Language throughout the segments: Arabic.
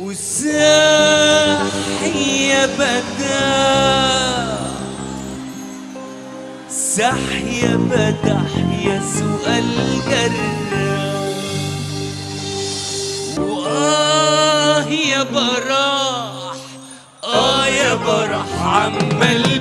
وساح يا بداع سح يا بدح سؤال جرح وآه يا براح آه يا براح عمال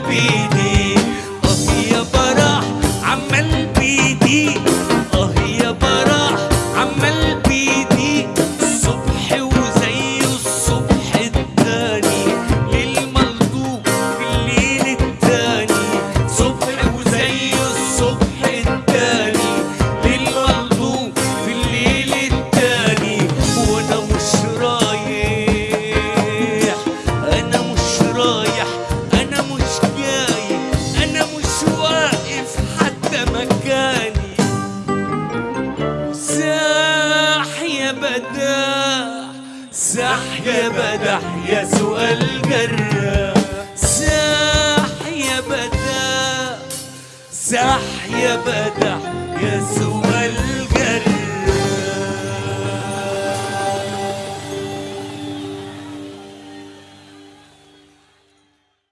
مكاني ساح يا بداح ساح يا بدح يا سؤال جراح ساح يا بداح ساح يا بدح يا سؤال